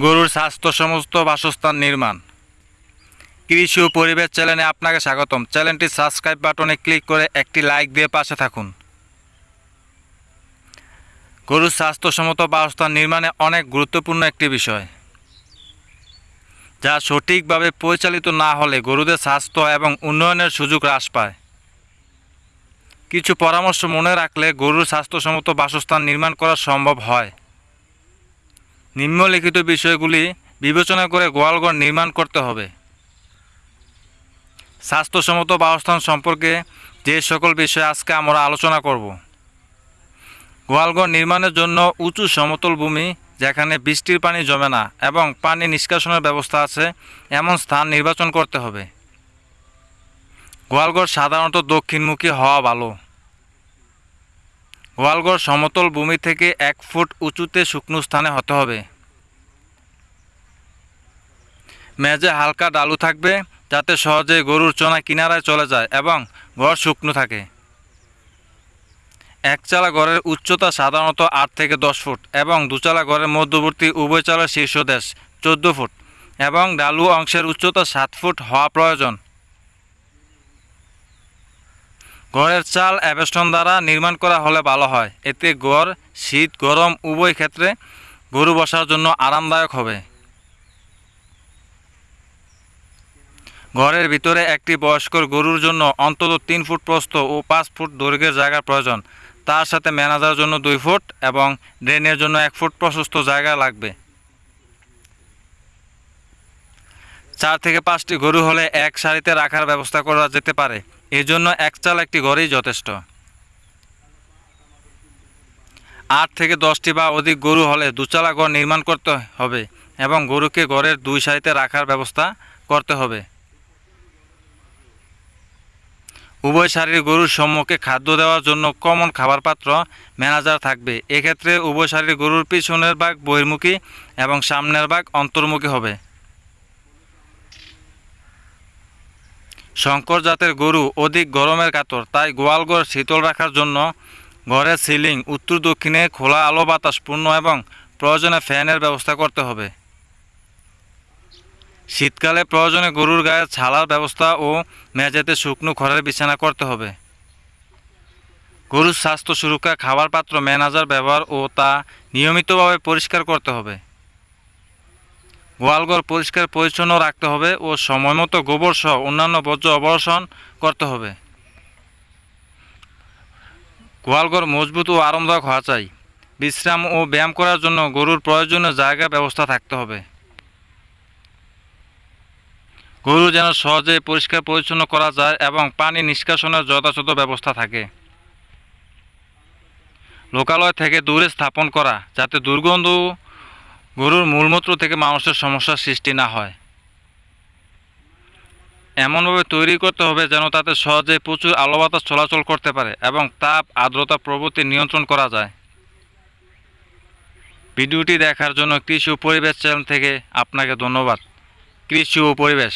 গরুর স্বাস্থ্য সমস্ত বাসস্থান নির্মাণ। কৃষি ও পরিবেশ চ্যানেলে আপনাকে স্বাগতম। চ্যানেলটি সাবস্ক্রাইব বাটনে ক্লিক করে একটি লাইক দিয়ে পাশে থাকুন। গরুর স্বাস্থ্যসম্মত বাসস্থান নির্মাণে অনেক গুরুত্বপূর্ণ একটি বিষয়। যা সঠিকভাবে পরিচালিত না হলে গরুদের স্বাস্থ্য এবং উন্নয়নের সুযোগ হ্রাস পায়। কিছু পরামর্শ মনে রাখলে গরুর স্বাস্থ্যসম্মত বাসস্থান নির্মাণ করা সম্ভব হয়। নিম্নলিখিত বিষয়গুলি বিবেচনা করে গোয়ালঘর নির্মাণ করতে হবে। স্বাস্থ্যসম্মত বাসস্থান সম্পর্কে যে সকল বিষয় আজকে আমরা আলোচনা করব। গোয়ালঘর নির্মাণের জন্য উঁচু সমতল ভূমি, যেখানে বৃষ্টির পানি জমে না এবং পানি নিষ্কাশনের ব্যবস্থা আছে, এমন স্থান নির্বাচন করতে হবে। গোয়ালঘর সাধারণত দক্ষিণমুখী হওয়া ভালো। গোয়ালঘর সমতল ভূমি থেকে এক ফুট উঁচুতে শুকনো স্থানে হতে হবে। মেঝে হালকা ডালু থাকবে, যাতে সহজে গরুর চোনা কিনারায় চলে যায় এবং ঘর শুকনো থাকে। একচালা ঘরের উচ্চতা সাধারণত আট থেকে দশ ফুট এবং দুচালা ঘরের মধ্যবর্তী উভয় চালার শীর্ষদেশ চোদ্দ ফুট এবং ডালু অংশের উচ্চতা সাত ফুট হওয়া প্রয়োজন। ঘরের চাল অ্যাবেস্টন দ্বারা নির্মাণ করা হলে ভালো হয়। এতে গড়, শীত, গরম উভয় ক্ষেত্রে গরু বসার জন্য আরামদায়ক হবে। ঘরের ভিতরে একটি বয়স্কর গরুর জন্য অন্তত তিন ফুট প্রস্থ ও পাঁচ ফুট দৈর্ঘ্যের জায়গা প্রয়োজন। তার সাথে ম্যানেজার জন্য দুই ফুট এবং ড্রেনের জন্য এক ফুট প্রশস্ত জায়গা লাগবে। চার থেকে পাঁচটি গরু হলে এক সারিতে রাখার ব্যবস্থা করা যেতে পারে। এই জন্য এক চাল, একটি ঘরেই যথেষ্ট। আট থেকে দশটি বা অধিক গরু হলে দুচালা ঘর নির্মাণ করতে হবে এবং গরুকে ঘরের দুই সারিতে রাখার ব্যবস্থা করতে হবে। উভয় সারির গরুর সম্মুখে খাদ্য দেওয়ার জন্য কমন খাবার পাত্র ম্যানেজার থাকবে। এক্ষেত্রে উভয় সারির গরুর পিছনের ভাগ বহির্মুখী এবং সামনের ভাগ অন্তর্মুখী হবে। শঙ্কর জাতের গরু অধিক গরমের কাতর, তাই গোয়ালঘর শীতল রাখার জন্য ঘরের সিলিং, উত্তর দক্ষিণে খোলা আলো বাতাস পূর্ণ এবং প্রয়োজনে ফ্যানের ব্যবস্থা করতে হবে। শীতকালে প্রয়োজনে গরুর গায়ে ছালার ব্যবস্থা ও মেঝেতে শুকনো খড়ের বিছানা করতে হবে। গরুর স্বাস্থ্য সুরক্ষা, খাবার পাত্র, ম্যানেজার ব্যবহার ও তা নিয়মিতভাবে পরিষ্কার করতে হবে। গোয়ালঘর পরিষ্কার পরিচ্ছন্ন রাখতে হবে ও সময়মতো গোবর সহ অন্যান্য বর্জ্য অবর্ষণ করতে হবে। গোয়ালঘর মজবুত ও আরামদায়ক হওয়া চাই। বিশ্রাম ও ব্যায়াম করার জন্য গরুর প্রয়োজনীয় জায়গা ব্যবস্থা থাকতে হবে। গরু যেন সহজে পরিষ্কার পরিচ্ছন্ন করা যায় এবং পানি নিষ্কাশনের যথাযথ ব্যবস্থা থাকে। লোকালয় থেকে দূরে স্থাপন করা যাতে দুর্গন্ধ গরুর মূলমূত্র থেকে মানুষের সমস্যার সৃষ্টি না হয়। এমনভাবে তৈরি করতে হবে যেন তাতে সহজে প্রচুর আলো বাতাস চলাচল করতে পারে এবং তাপ আর্দ্রতা প্রভৃতি নিয়ন্ত্রণ করা যায়। ভিডিওটি দেখার জন্য কৃষি ও পরিবেশ চ্যানেল থেকে আপনাকে ধন্যবাদ। কৃষি ও পরিবেশ।